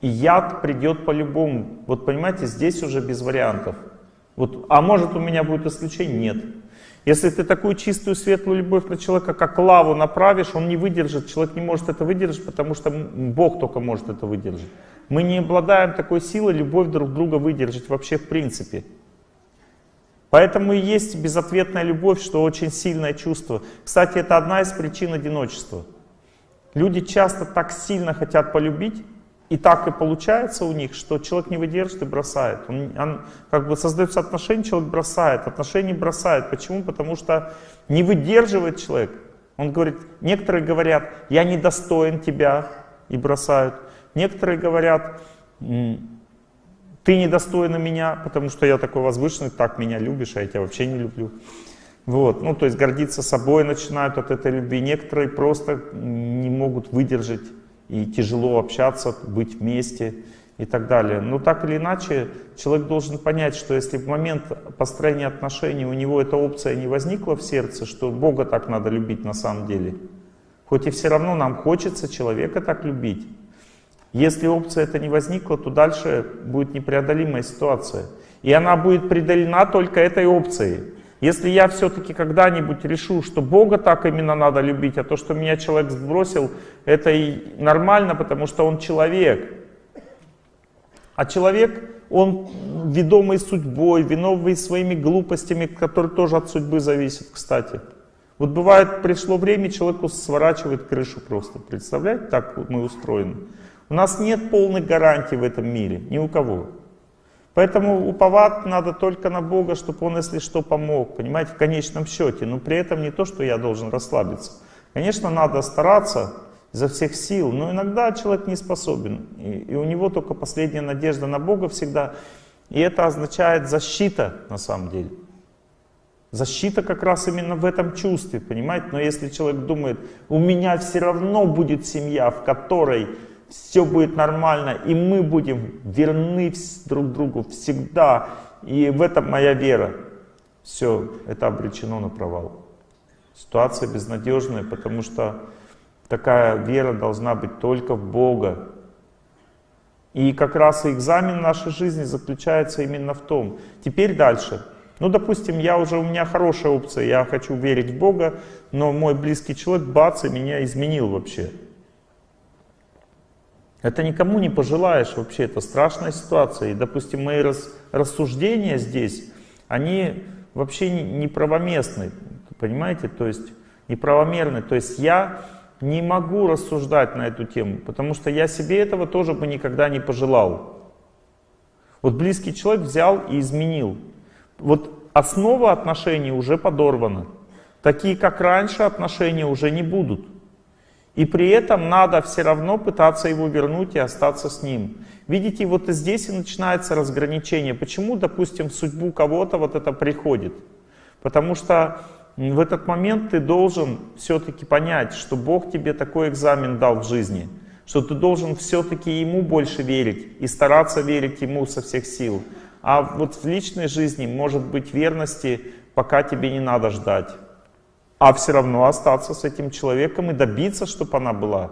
И яд придет по-любому. Вот понимаете, здесь уже без вариантов. Вот, а может у меня будет исключение? Нет. Если ты такую чистую, светлую любовь на человека, как лаву направишь, он не выдержит, человек не может это выдержать, потому что Бог только может это выдержать. Мы не обладаем такой силой любовь друг друга выдержать вообще в принципе. Поэтому и есть безответная любовь, что очень сильное чувство. Кстати, это одна из причин одиночества. Люди часто так сильно хотят полюбить, и так и получается у них, что человек не выдержит и бросает. Он, он как бы создается отношения, человек бросает, отношения бросает. Почему? Потому что не выдерживает человек. Он говорит, некоторые говорят, я недостоин тебя, и бросают. Некоторые говорят, ты недостойна меня, потому что я такой возвышенный, так меня любишь, а я тебя вообще не люблю. Вот, ну то есть гордиться собой начинают от этой любви. Некоторые просто не могут выдержать и тяжело общаться, быть вместе и так далее. Но так или иначе, человек должен понять, что если в момент построения отношений у него эта опция не возникла в сердце, что Бога так надо любить на самом деле, хоть и все равно нам хочется человека так любить, если опция эта не возникла, то дальше будет непреодолимая ситуация. И она будет преодолена только этой опцией. Если я все-таки когда-нибудь решу, что Бога так именно надо любить, а то, что меня человек сбросил, это и нормально, потому что он человек. А человек, он ведомый судьбой, виновный своими глупостями, которые тоже от судьбы зависят, кстати. Вот бывает, пришло время, человеку сворачивает крышу просто. Представляете, так мы устроены. У нас нет полной гарантии в этом мире, ни у кого. Поэтому уповать надо только на Бога, чтобы Он, если что, помог, понимаете, в конечном счете. Но при этом не то, что я должен расслабиться. Конечно, надо стараться изо всех сил, но иногда человек не способен. И, и у него только последняя надежда на Бога всегда. И это означает защита на самом деле. Защита как раз именно в этом чувстве, понимаете? Но если человек думает, у меня все равно будет семья, в которой все будет нормально, и мы будем верны друг другу всегда, и в этом моя вера. Все, это обречено на провал. Ситуация безнадежная, потому что такая вера должна быть только в Бога. И как раз и экзамен нашей жизни заключается именно в том. Теперь дальше. Ну, допустим, я уже, у меня хорошая опция, я хочу верить в Бога, но мой близкий человек, бац, и меня изменил вообще. Это никому не пожелаешь вообще, это страшная ситуация. И, допустим, мои рас, рассуждения здесь, они вообще неправоместны, понимаете, то есть неправомерны. То есть я не могу рассуждать на эту тему, потому что я себе этого тоже бы никогда не пожелал. Вот близкий человек взял и изменил. Вот основа отношений уже подорвана. Такие, как раньше, отношения уже не будут. И при этом надо все равно пытаться его вернуть и остаться с ним. Видите, вот и здесь и начинается разграничение. Почему, допустим, в судьбу кого-то вот это приходит? Потому что в этот момент ты должен все-таки понять, что Бог тебе такой экзамен дал в жизни, что ты должен все-таки Ему больше верить и стараться верить Ему со всех сил. А вот в личной жизни может быть верности, пока тебе не надо ждать а все равно остаться с этим человеком и добиться, чтобы она была.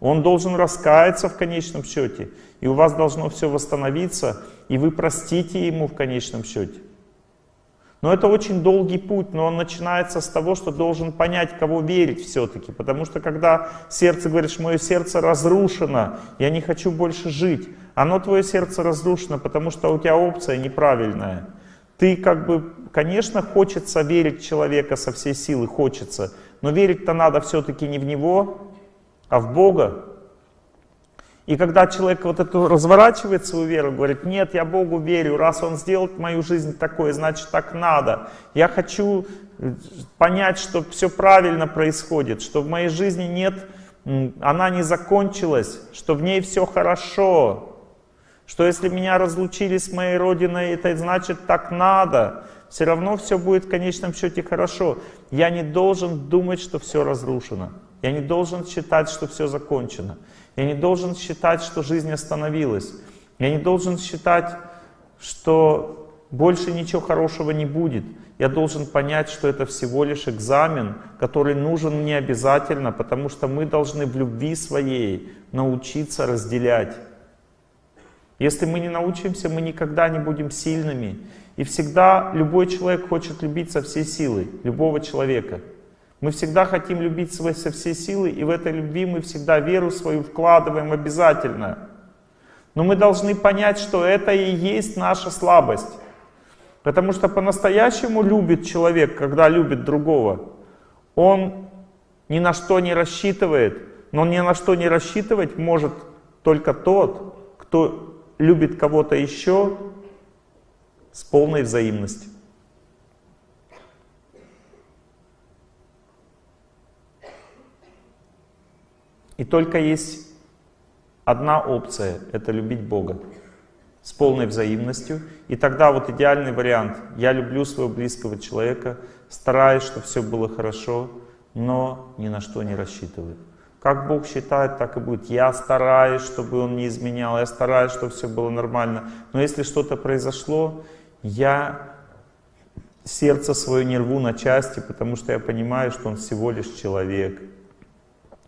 Он должен раскаяться в конечном счете, и у вас должно все восстановиться, и вы простите ему в конечном счете. Но это очень долгий путь, но он начинается с того, что должен понять, кого верить все-таки. Потому что когда сердце говоришь, мое сердце разрушено, я не хочу больше жить, оно твое сердце разрушено, потому что у тебя опция неправильная. Ты как бы, конечно, хочется верить в человека со всей силы, хочется, но верить-то надо все-таки не в него, а в Бога. И когда человек вот эту разворачивает свою веру, говорит, нет, я Богу верю, раз Он сделал мою жизнь такой, значит так надо. Я хочу э, понять, что все правильно происходит, что в моей жизни нет, она не закончилась, что в ней все хорошо, что если меня разлучили с моей родиной, это значит так надо. Все равно все будет в конечном счете хорошо. Я не должен думать, что все разрушено. Я не должен считать, что все закончено. Я не должен считать, что жизнь остановилась. Я не должен считать, что больше ничего хорошего не будет. Я должен понять, что это всего лишь экзамен, который нужен мне обязательно, потому что мы должны в любви своей научиться разделять Если мы не научимся, мы никогда не будем сильными. И всегда любой человек хочет любить со всей силой, любого человека. Мы всегда хотим любить со всей силы, и в этой любви мы всегда веру свою вкладываем обязательно. Но мы должны понять, что это и есть наша слабость. Потому что по-настоящему любит человек, когда любит другого. Он ни на что не рассчитывает, но ни на что не рассчитывать может только тот, кто любит кого-то еще с полной взаимностью. И только есть одна опция — это любить Бога с полной взаимностью. И тогда вот идеальный вариант. Я люблю своего близкого человека, стараюсь, чтобы все было хорошо, но ни на что не рассчитываю. Как Бог считает, так и будет. Я стараюсь, чтобы Он не изменял, я стараюсь, чтобы все было нормально. Но если что-то произошло, я сердце свое не рву на части, потому что я понимаю, что Он всего лишь человек.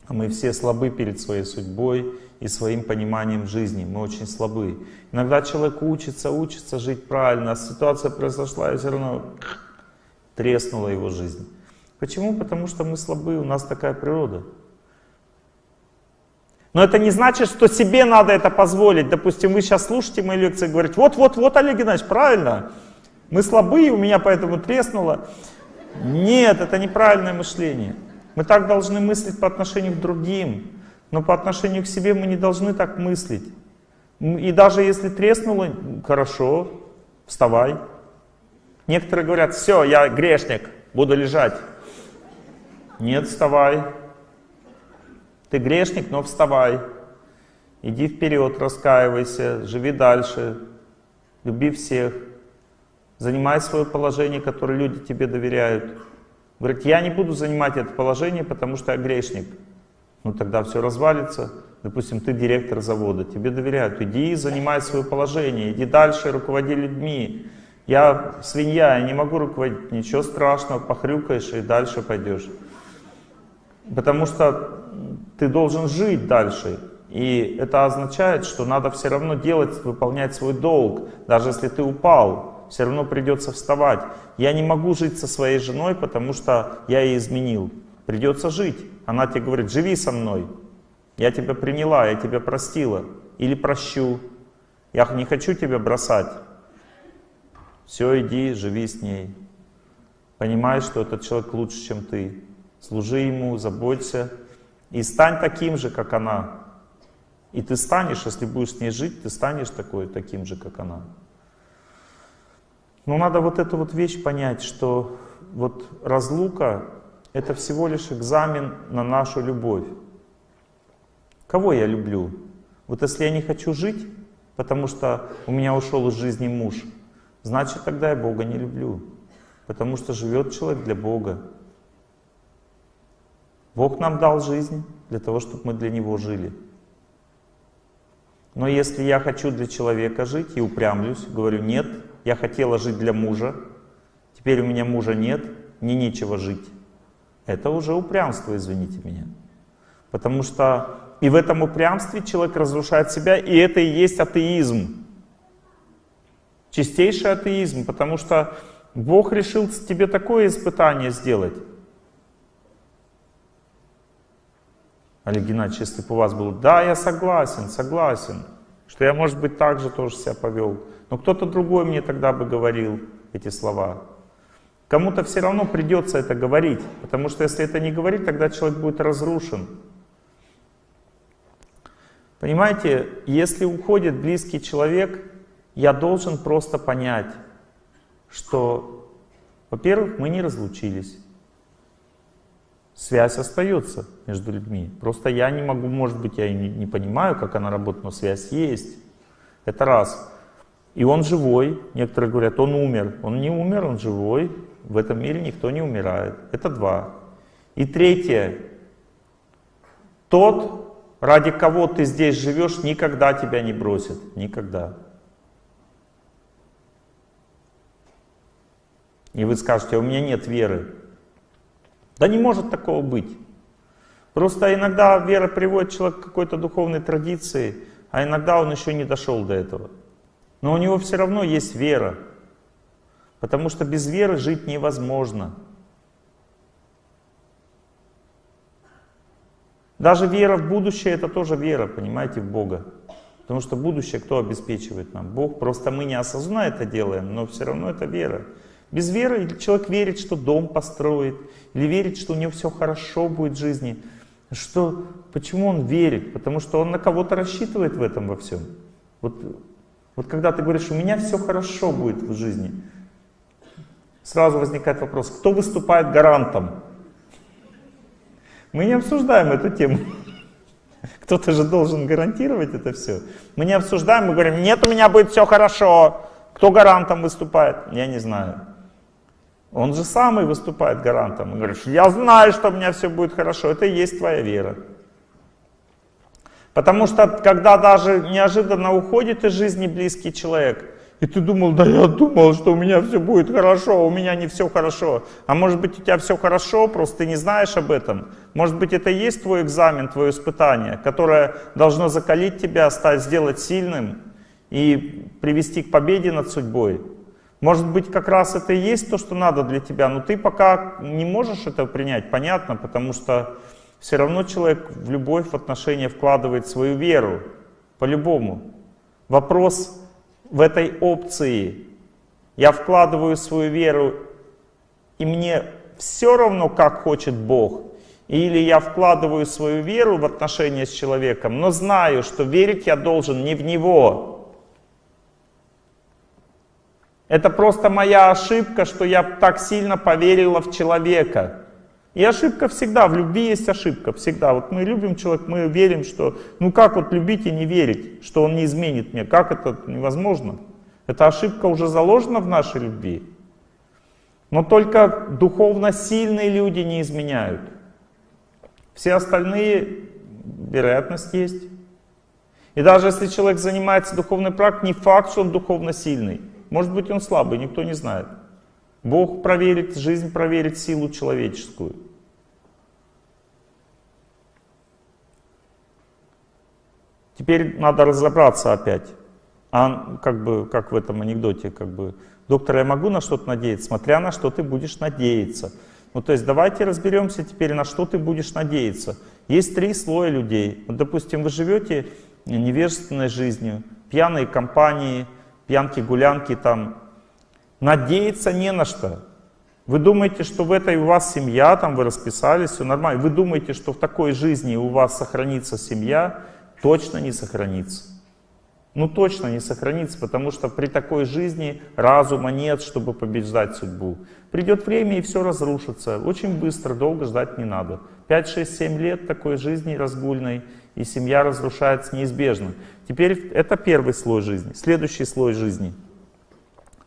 А мы все слабы перед своей судьбой и своим пониманием жизни. Мы очень слабы. Иногда человек учится, учится жить правильно, а ситуация произошла, и все равно треснула его жизнь. Почему? Потому что мы слабы, у нас такая природа. Но это не значит, что себе надо это позволить. Допустим, вы сейчас слушаете мои лекции и говорите, вот-вот-вот, Олег Геннадьевич, правильно, мы слабые, у меня поэтому треснуло. Нет, это неправильное мышление. Мы так должны мыслить по отношению к другим, но по отношению к себе мы не должны так мыслить. И даже если треснуло, хорошо, вставай. Некоторые говорят, все, я грешник, буду лежать. Нет, вставай. Ты грешник, но вставай. Иди вперед, раскаивайся, живи дальше, люби всех. Занимай свое положение, которое люди тебе доверяют. Говорит, я не буду занимать это положение, потому что я грешник. Ну тогда все развалится. Допустим, ты директор завода, тебе доверяют. Иди, занимай свое положение, иди дальше, руководи людьми. Я свинья, я не могу руководить. Ничего страшного, похрюкаешь и дальше пойдешь. Потому что ты должен жить дальше. И это означает, что надо все равно делать, выполнять свой долг. Даже если ты упал, все равно придется вставать. Я не могу жить со своей женой, потому что я ей изменил. Придется жить. Она тебе говорит, живи со мной. Я тебя приняла, я тебя простила. Или прощу. Я не хочу тебя бросать. Все, иди, живи с ней. Понимаешь, что этот человек лучше, чем ты служи ему, заботься. И стань таким же, как она. И ты станешь, если будешь с ней жить, ты станешь такой, таким же, как она. Но надо вот эту вот вещь понять, что вот разлука — это всего лишь экзамен на нашу любовь. Кого я люблю? Вот если я не хочу жить, потому что у меня ушел из жизни муж, значит тогда я Бога не люблю. Потому что живет человек для Бога. Бог нам дал жизнь для того, чтобы мы для Него жили. Но если я хочу для человека жить и упрямлюсь, говорю, нет, я хотела жить для мужа, теперь у меня мужа нет, мне нечего жить. Это уже упрямство, извините меня. Потому что и в этом упрямстве человек разрушает себя, и это и есть атеизм. Чистейший атеизм, потому что Бог решил тебе такое испытание сделать. Олег Геннадьевич, если бы у вас было, да, я согласен, согласен, что я, может быть, так же тоже себя повел. Но кто-то другой мне тогда бы говорил эти слова. Кому-то все равно придется это говорить, потому что если это не говорить, тогда человек будет разрушен. Понимаете, если уходит близкий человек, я должен просто понять, что, во-первых, мы не разлучились связь остается между людьми. Просто я не могу, может быть, я не, не понимаю, как она работает, но связь есть. Это раз. И он живой. Некоторые говорят, он умер. Он не умер, он живой. В этом мире никто не умирает. Это два. И третье. Тот, ради кого ты здесь живешь, никогда тебя не бросит. Никогда. И вы скажете, «А у меня нет веры. Да не может такого быть. Просто иногда вера приводит человека к какой-то духовной традиции, а иногда он еще не дошел до этого. Но у него все равно есть вера, потому что без веры жить невозможно. Даже вера в будущее это тоже вера, понимаете, в Бога. Потому что будущее кто обеспечивает нам? Бог. Просто мы не осознанно это делаем, но все равно это вера. Без веры человек верит, что дом построит, или верит, что у него все хорошо будет в жизни. Что, почему он верит? Потому что он на кого-то рассчитывает в этом во всем. Вот, вот когда ты говоришь, у меня все хорошо будет в жизни, сразу возникает вопрос, кто выступает гарантом? Мы не обсуждаем эту тему. Кто-то же должен гарантировать это все. Мы не обсуждаем, мы говорим, нет, у меня будет все хорошо. Кто гарантом выступает? Я не знаю. Он же самый выступает гарантом. Он говорит, я знаю, что у меня все будет хорошо. Это и есть твоя вера. Потому что, когда даже неожиданно уходит из жизни близкий человек, и ты думал, да я думал, что у меня все будет хорошо, у меня не все хорошо. А может быть у тебя все хорошо, просто ты не знаешь об этом. Может быть это и есть твой экзамен, твое испытание, которое должно закалить тебя, стать, сделать сильным и привести к победе над судьбой. Может быть, как раз это и есть то, что надо для тебя, но ты пока не можешь это принять, понятно, потому что все равно человек в любовь, в отношения вкладывает свою веру, по-любому. Вопрос в этой опции. Я вкладываю свою веру, и мне все равно, как хочет Бог. Или я вкладываю свою веру в отношения с человеком, но знаю, что верить я должен не в Него, это просто моя ошибка, что я так сильно поверила в человека. И ошибка всегда, в любви есть ошибка, всегда. Вот мы любим человека, мы верим, что, ну как вот любить и не верить, что он не изменит мне, как это невозможно. Эта ошибка уже заложена в нашей любви. Но только духовно сильные люди не изменяют. Все остальные, вероятность есть. И даже если человек занимается духовной практикой, не факт, что он духовно сильный. Может быть, он слабый, никто не знает. Бог проверит, жизнь проверит силу человеческую. Теперь надо разобраться опять. А как бы, как в этом анекдоте, как бы, доктор, я могу на что-то надеяться, смотря на что ты будешь надеяться. Ну, то есть давайте разберемся теперь, на что ты будешь надеяться. Есть три слоя людей. Вот, допустим, вы живете невежественной жизнью, пьяной компании, пьянки, гулянки там. Надеяться не на что. Вы думаете, что в этой у вас семья, там вы расписались, все нормально. Вы думаете, что в такой жизни у вас сохранится семья, точно не сохранится. Ну точно не сохранится, потому что при такой жизни разума нет, чтобы побеждать судьбу. Придет время и все разрушится. Очень быстро, долго ждать не надо. 5, 6, 7 лет такой жизни разгульной, и семья разрушается неизбежно. Теперь это первый слой жизни. Следующий слой жизни.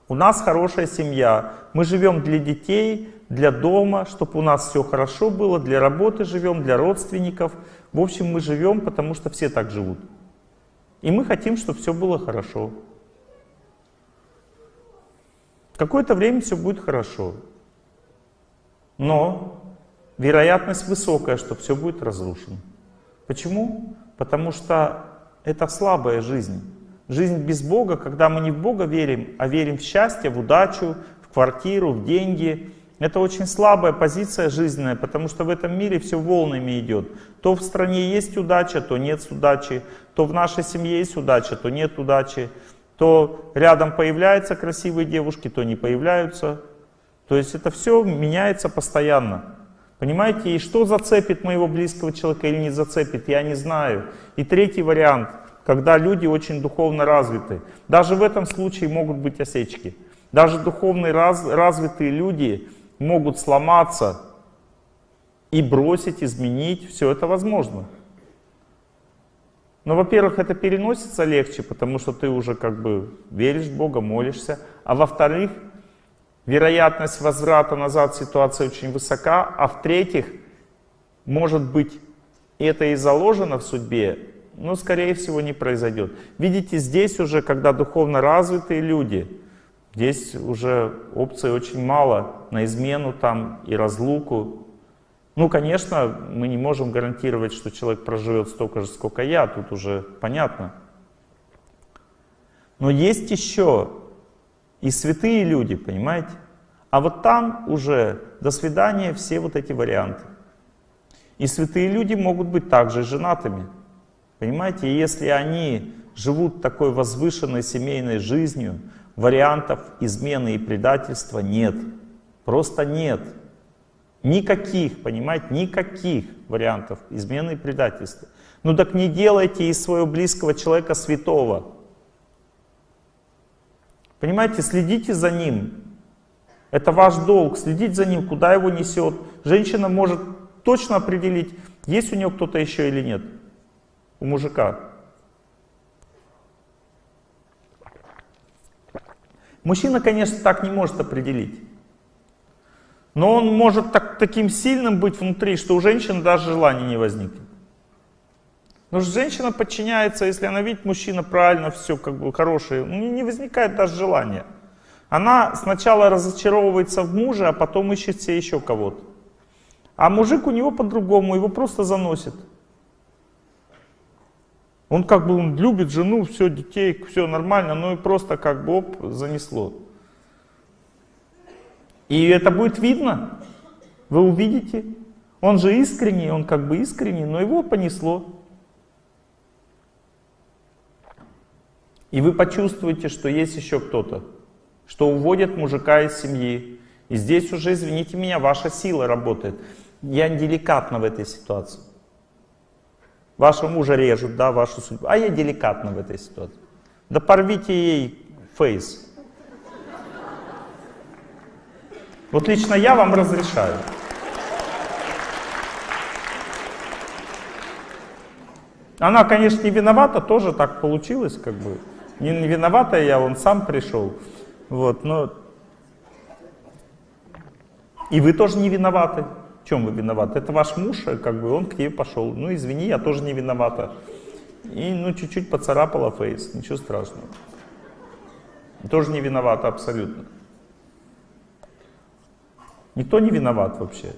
У нас хорошая семья. Мы живем для детей, для дома, чтобы у нас все хорошо было, для работы живем, для родственников. В общем, мы живем, потому что все так живут. И мы хотим, чтобы все было хорошо. Какое-то время все будет хорошо. Но вероятность высокая, что все будет разрушено. Почему? Потому что это слабая жизнь. Жизнь без Бога, когда мы не в Бога верим, а верим в счастье, в удачу, в квартиру, в деньги. Это очень слабая позиция жизненная, потому что в этом мире все волнами идет. То в стране есть удача, то нет удачи. То в нашей семье есть удача, то нет удачи. То рядом появляются красивые девушки, то не появляются. То есть это все меняется постоянно. Понимаете, и что зацепит моего близкого человека или не зацепит, я не знаю. И третий вариант, когда люди очень духовно развиты. Даже в этом случае могут быть осечки. Даже духовно раз, развитые люди могут сломаться и бросить, изменить. Все это возможно. Но, во-первых, это переносится легче, потому что ты уже как бы веришь в Бога, молишься. А во-вторых, вероятность возврата назад ситуации очень высока, а в-третьих, может быть, это и заложено в судьбе, но, скорее всего, не произойдет. Видите, здесь уже, когда духовно развитые люди, здесь уже опций очень мало на измену там и разлуку. Ну, конечно, мы не можем гарантировать, что человек проживет столько же, сколько я, тут уже понятно. Но есть еще и святые люди, понимаете? А вот там уже до свидания все вот эти варианты. И святые люди могут быть также женатыми. Понимаете, и если они живут такой возвышенной семейной жизнью, вариантов измены и предательства нет. Просто нет. Никаких, понимаете, никаких вариантов измены и предательства. Ну так не делайте из своего близкого человека святого. Понимаете, следите за ним. Это ваш долг, следить за ним, куда его несет. Женщина может точно определить, есть у нее кто-то еще или нет. У мужика. Мужчина, конечно, так не может определить. Но он может так, таким сильным быть внутри, что у женщины даже желания не возникнет. Потому что женщина подчиняется, если она видит мужчина правильно, все как бы хорошее, ну, не возникает даже желания. Она сначала разочаровывается в муже, а потом ищет себе еще кого-то. А мужик у него по-другому, его просто заносит. Он как бы он любит жену, все, детей, все нормально, но и просто как бы оп, занесло. И это будет видно, вы увидите. Он же искренний, он как бы искренний, но его понесло. И вы почувствуете, что есть еще кто-то, что уводит мужика из семьи. И здесь уже, извините меня, ваша сила работает. Я деликатно в этой ситуации. Вашего мужа режут, да, вашу судьбу. А я деликатно в этой ситуации. Да порвите ей фейс. Вот лично я вам разрешаю. Она, конечно, не виновата, тоже так получилось, как бы. Не, виновата я, он сам пришел. Вот, но... И вы тоже не виноваты чем вы виноваты? Это ваш муж, э, как бы он к тебе пошел. Ну, извини, я тоже не виновата. И, ну, чуть-чуть поцарапала фейс, ничего страшного. Тоже не виновата абсолютно. Никто не виноват вообще.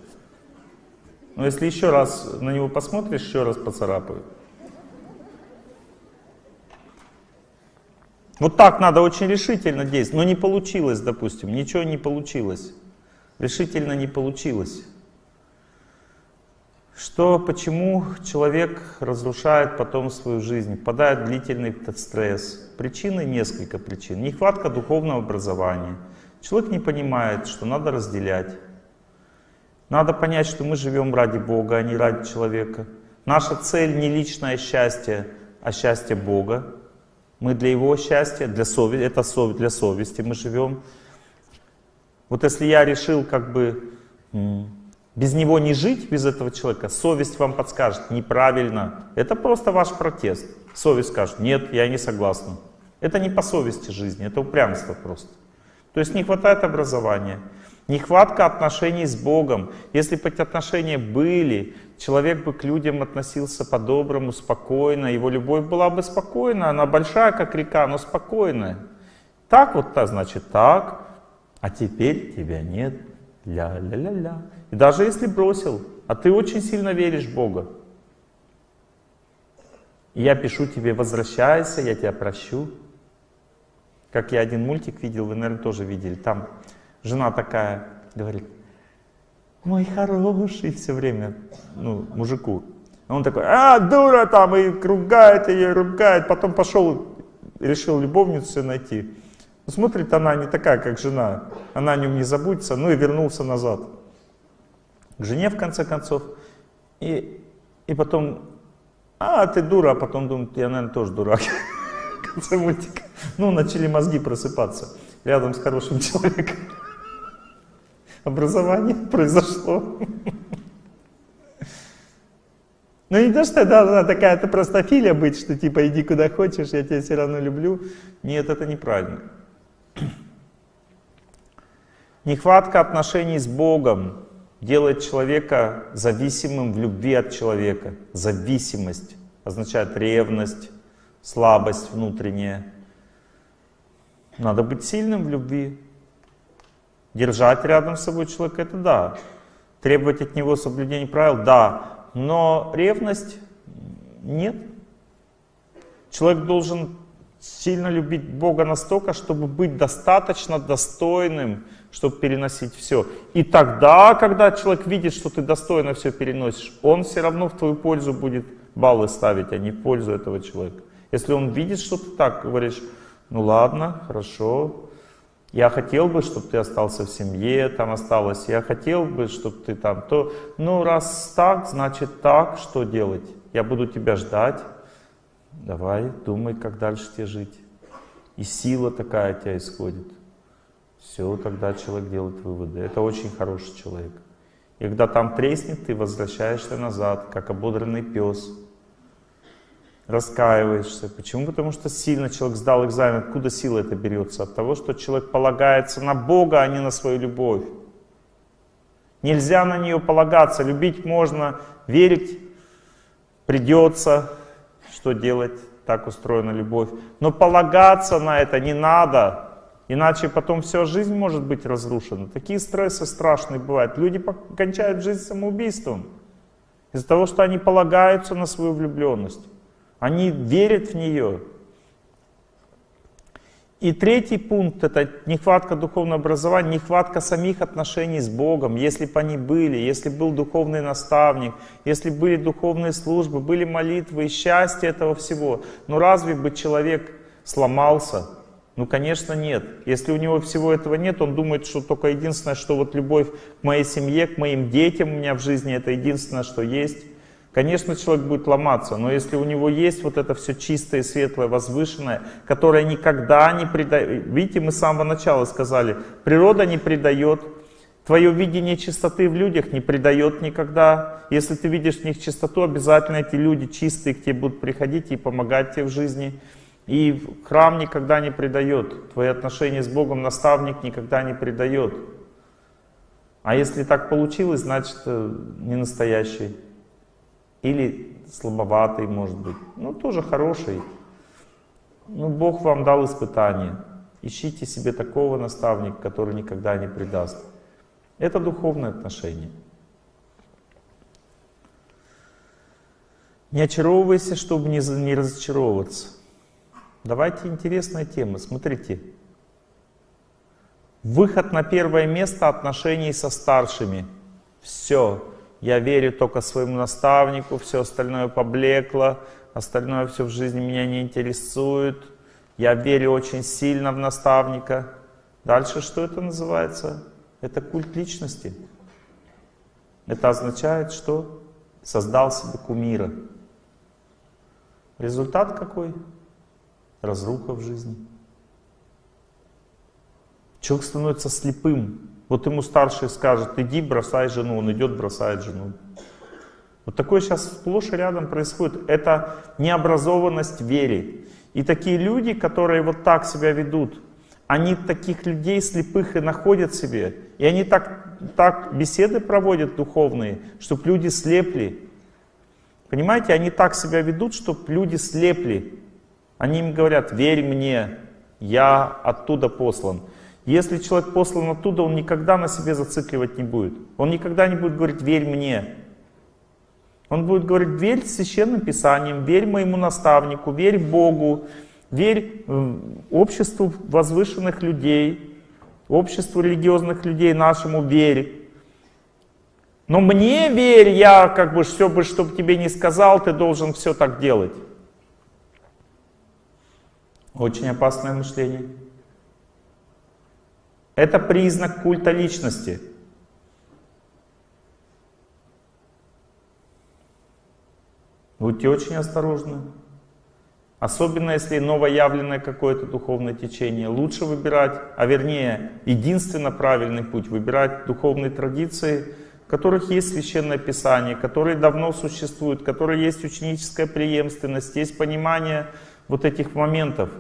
Но если еще раз на него посмотришь, еще раз поцарапаю. Вот так надо очень решительно действовать. Но не получилось, допустим, ничего не получилось. Решительно не получилось. Что, почему человек разрушает потом свою жизнь, попадает в длительный стресс? Причины несколько причин. Нехватка духовного образования. Человек не понимает, что надо разделять. Надо понять, что мы живем ради Бога, а не ради человека. Наша цель не личное счастье, а счастье Бога. Мы для Его счастья, для совести, это совесть, для совести мы живем. Вот если я решил как бы без него не жить, без этого человека, совесть вам подскажет, неправильно. Это просто ваш протест. Совесть скажет, нет, я не согласна. Это не по совести жизни, это упрямство просто. То есть не хватает образования, нехватка отношений с Богом. Если бы эти отношения были, человек бы к людям относился по-доброму, спокойно, его любовь была бы спокойна, она большая, как река, но спокойная. Так вот, то значит так, а теперь тебя нет. Ля-ля-ля-ля. И даже если бросил, а ты очень сильно веришь в Бога, я пишу тебе, возвращайся, я тебя прощу. Как я один мультик видел, вы, наверное, тоже видели. Там жена такая говорит, мой хороший, все время, ну, мужику. Он такой, а, дура там, и ругает ее, ругает. Потом пошел, решил любовницу найти. Смотрит она не такая, как жена. Она о нем не заботится, ну и вернулся назад к жене в конце концов. И, и потом, а, ты дура, а потом думает, я, наверное, тоже дурак. В конце мультика. Ну, начали мозги просыпаться рядом с хорошим человеком. Образование произошло. Ну не то, что должна такая-то простофилия быть, что типа иди куда хочешь, я тебя все равно люблю. Нет, это неправильно. Нехватка отношений с Богом делает человека зависимым в любви от человека. Зависимость означает ревность, слабость внутренняя. Надо быть сильным в любви. Держать рядом с собой человека, это да. Требовать от него соблюдения правил, да. Но ревность нет. Человек должен сильно любить Бога настолько, чтобы быть достаточно достойным, чтобы переносить все. И тогда, когда человек видит, что ты достойно все переносишь, он все равно в твою пользу будет баллы ставить, а не в пользу этого человека. Если он видит, что ты так говоришь, ну ладно, хорошо, я хотел бы, чтобы ты остался в семье, там осталось, я хотел бы, чтобы ты там, то, ну раз так, значит так, что делать? Я буду тебя ждать, давай, думай, как дальше тебе жить. И сила такая от тебя исходит. Все, тогда человек делает выводы. Это очень хороший человек. И когда там треснет, ты возвращаешься назад, как ободренный пес. Раскаиваешься. Почему? Потому что сильно человек сдал экзамен. Откуда сила это берется? От того, что человек полагается на Бога, а не на свою любовь. Нельзя на нее полагаться. Любить можно, верить придется. Что делать? Так устроена любовь. Но полагаться на это не надо. Иначе потом вся жизнь может быть разрушена. Такие стрессы страшные бывают. Люди кончают жизнь самоубийством. Из-за того, что они полагаются на свою влюбленность. Они верят в нее. И третий пункт — это нехватка духовного образования, нехватка самих отношений с Богом. Если бы они были, если был духовный наставник, если были духовные службы, были молитвы и счастье этого всего. Но разве бы человек сломался? Ну, конечно, нет. Если у него всего этого нет, он думает, что только единственное, что вот любовь к моей семье, к моим детям у меня в жизни, это единственное, что есть. Конечно, человек будет ломаться, но если у него есть вот это все чистое, светлое, возвышенное, которое никогда не предает... Видите, мы с самого начала сказали, природа не предает, твое видение чистоты в людях не предает никогда. Если ты видишь в них чистоту, обязательно эти люди чистые к тебе будут приходить и помогать тебе в жизни. И храм никогда не предает. Твои отношения с Богом наставник никогда не предает. А если так получилось, значит э, не настоящий. Или слабоватый, может быть. Ну, тоже хороший. Ну, Бог вам дал испытание. Ищите себе такого наставника, который никогда не предаст. Это духовное отношение. Не очаровывайся, чтобы не, не разочаровываться. Давайте интересная тема. Смотрите. Выход на первое место отношений со старшими. Все. Я верю только своему наставнику, все остальное поблекло, остальное все в жизни меня не интересует. Я верю очень сильно в наставника. Дальше что это называется? Это культ личности. Это означает, что создал себе кумира. Результат какой? разруха в жизни. Человек становится слепым. Вот ему старший скажет, иди бросай жену, он идет, бросает жену. Вот такое сейчас сплошь и рядом происходит. Это необразованность вере. И такие люди, которые вот так себя ведут, они таких людей слепых и находят себе. И они так, так беседы проводят духовные, чтобы люди слепли. Понимаете, они так себя ведут, чтобы люди слепли. Они им говорят, верь мне, я оттуда послан. Если человек послан оттуда, он никогда на себе зацикливать не будет. Он никогда не будет говорить, верь мне. Он будет говорить, верь священным писаниям, верь моему наставнику, верь Богу, верь э, обществу возвышенных людей, обществу религиозных людей нашему верь. Но мне верь, я как бы все бы, чтобы тебе не сказал, ты должен все так делать. Очень опасное мышление. Это признак культа личности. Будьте очень осторожны. Особенно если новоявленное какое-то духовное течение. Лучше выбирать, а вернее, единственно правильный путь, выбирать духовные традиции, в которых есть Священное Писание, которые давно существуют, которые есть ученическая преемственность, есть понимание вот этих моментов.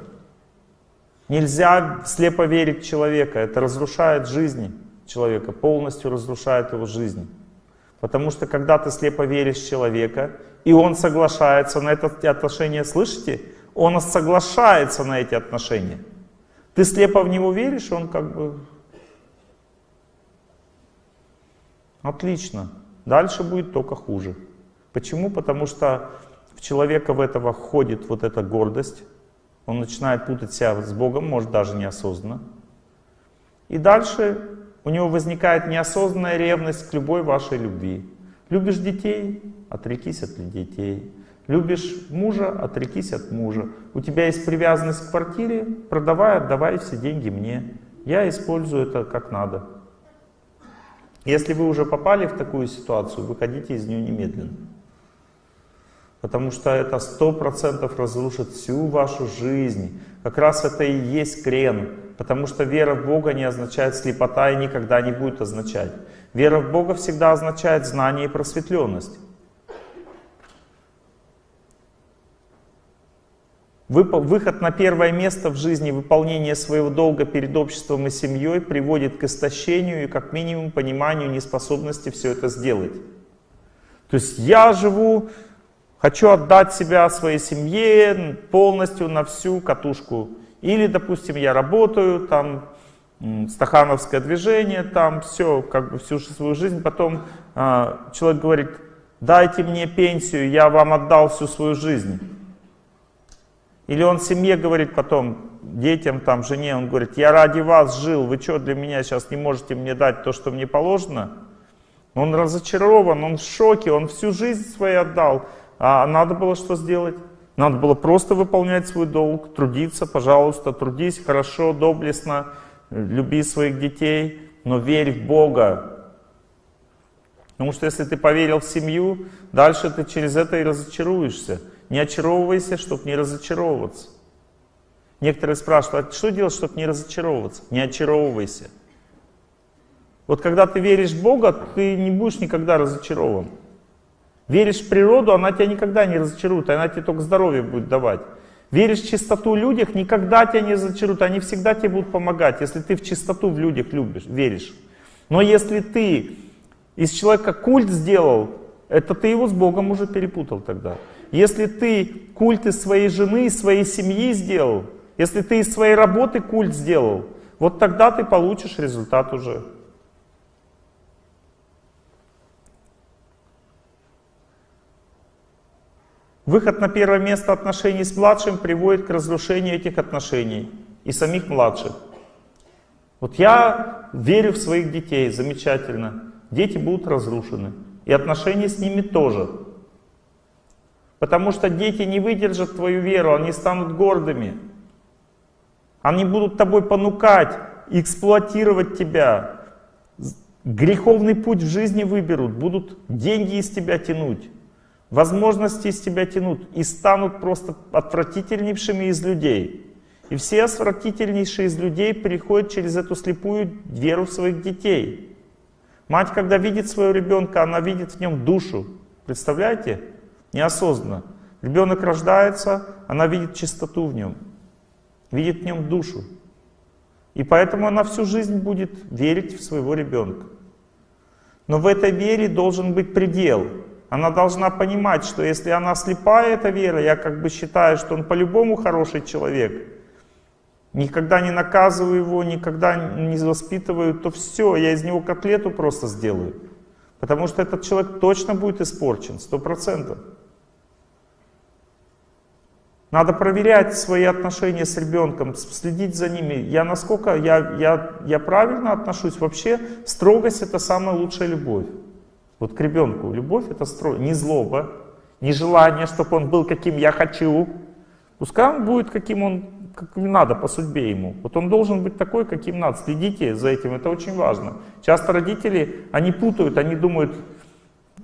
Нельзя слепо верить человека, это разрушает жизнь человека, полностью разрушает его жизнь. Потому что когда ты слепо веришь человека, и он соглашается на эти отношения, слышите? Он соглашается на эти отношения. Ты слепо в него веришь, он как бы... Отлично. Дальше будет только хуже. Почему? Потому что в человека в этого входит вот эта гордость, Он начинает путать себя с Богом, может даже неосознанно. И дальше у него возникает неосознанная ревность к любой вашей любви. Любишь детей? Отрекись от детей. Любишь мужа? Отрекись от мужа. У тебя есть привязанность к квартире? Продавай, отдавай все деньги мне. Я использую это как надо. Если вы уже попали в такую ситуацию, выходите из нее немедленно. Потому что это сто процентов разрушит всю вашу жизнь. Как раз это и есть крен. Потому что вера в Бога не означает слепота и никогда не будет означать. Вера в Бога всегда означает знание и просветленность. Выход на первое место в жизни, выполнение своего долга перед обществом и семьей приводит к истощению и как минимум пониманию неспособности все это сделать. То есть я живу, хочу отдать себя своей семье полностью на всю катушку. Или, допустим, я работаю, там, стахановское движение, там все, как бы всю свою жизнь. Потом э, человек говорит, дайте мне пенсию, я вам отдал всю свою жизнь. Или он семье говорит потом, детям, там, жене, он говорит, я ради вас жил, вы что для меня сейчас не можете мне дать то, что мне положено? Он разочарован, он в шоке, он всю жизнь свою отдал. А надо было что сделать? Надо было просто выполнять свой долг, трудиться, пожалуйста, трудись хорошо, доблестно, люби своих детей, но верь в Бога. Потому что если ты поверил в семью, дальше ты через это и разочаруешься. Не очаровывайся, чтобы не разочаровываться. Некоторые спрашивают, а что делать, чтобы не разочаровываться? Не очаровывайся. Вот когда ты веришь в Бога, ты не будешь никогда разочарован. Веришь в природу, она тебя никогда не разочарует, она тебе только здоровье будет давать. Веришь в чистоту в людях, никогда тебя не разочаруют, они всегда тебе будут помогать, если ты в чистоту в людях любишь, веришь. Но если ты из человека культ сделал, это ты его с Богом уже перепутал тогда. Если ты культ из своей жены, из своей семьи сделал, если ты из своей работы культ сделал, вот тогда ты получишь результат уже. Выход на первое место отношений с младшим приводит к разрушению этих отношений и самих младших. Вот я верю в своих детей, замечательно. Дети будут разрушены. И отношения с ними тоже. Потому что дети не выдержат твою веру, они станут гордыми. Они будут тобой понукать, эксплуатировать тебя. Греховный путь в жизни выберут, будут деньги из тебя тянуть, возможности из тебя тянут и станут просто отвратительнейшими из людей. И все отвратительнейшие из людей переходят через эту слепую веру своих детей. Мать, когда видит своего ребенка, она видит в нем душу. Представляете? неосознанно. Ребенок рождается, она видит чистоту в нем, видит в нем душу. И поэтому она всю жизнь будет верить в своего ребенка. Но в этой вере должен быть предел. Она должна понимать, что если она слепая, эта вера, я как бы считаю, что он по-любому хороший человек, никогда не наказываю его, никогда не воспитываю, то все, я из него котлету просто сделаю. Потому что этот человек точно будет испорчен, сто процентов. Надо проверять свои отношения с ребенком, следить за ними. Я насколько я, я, я правильно отношусь? Вообще строгость это самая лучшая любовь. Вот к ребенку. Любовь это строгость, не злоба, не желание, чтобы он был каким я хочу. Пускай он будет каким он как надо по судьбе ему. Вот он должен быть такой, каким надо. Следите за этим, это очень важно. Часто родители, они путают, они думают,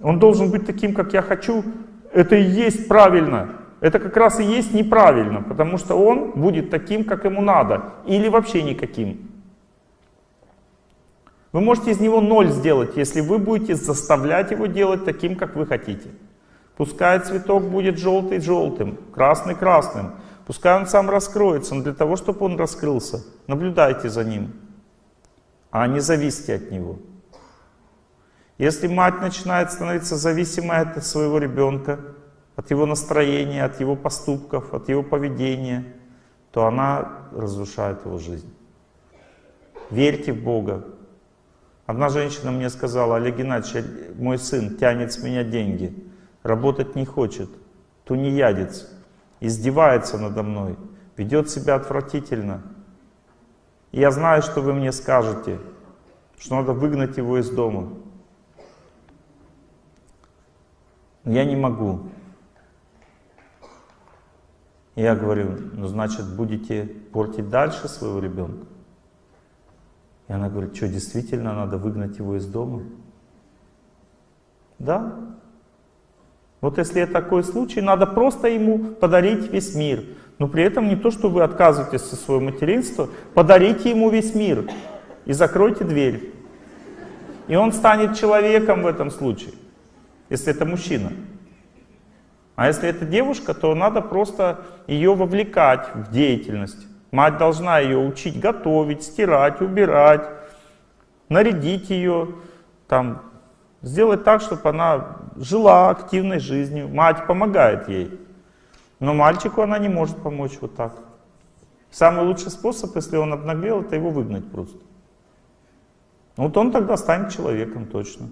он должен быть таким, как я хочу. Это и есть правильно это как раз и есть неправильно, потому что он будет таким, как ему надо, или вообще никаким. Вы можете из него ноль сделать, если вы будете заставлять его делать таким, как вы хотите. Пускай цветок будет желтый желтым, красный красным. Пускай он сам раскроется, но для того, чтобы он раскрылся, наблюдайте за ним, а не зависите от него. Если мать начинает становиться зависимой от своего ребенка, от его настроения, от его поступков, от его поведения, то она разрушает его жизнь. Верьте в Бога. Одна женщина мне сказала, Олег Геннадьевич, мой сын тянет с меня деньги, работать не хочет, тунеядец, издевается надо мной. ведет себя отвратительно. И я знаю, что вы мне скажете, что надо выгнать его из дома. Но я не могу. Я говорю, ну значит будете портить дальше своего ребенка? И она говорит, что действительно надо выгнать его из дома? Да. Вот если такой случай, надо просто ему подарить весь мир. Но при этом не то, что вы отказываетесь от своего материнства, подарите ему весь мир и закройте дверь. И он станет человеком в этом случае, если это мужчина. А если это девушка, то надо просто ее вовлекать в деятельность. Мать должна ее учить готовить, стирать, убирать, нарядить ее, там, сделать так, чтобы она жила активной жизнью. Мать помогает ей. Но мальчику она не может помочь вот так. Самый лучший способ, если он обнаглел, это его выгнать просто. Вот он тогда станет человеком точно.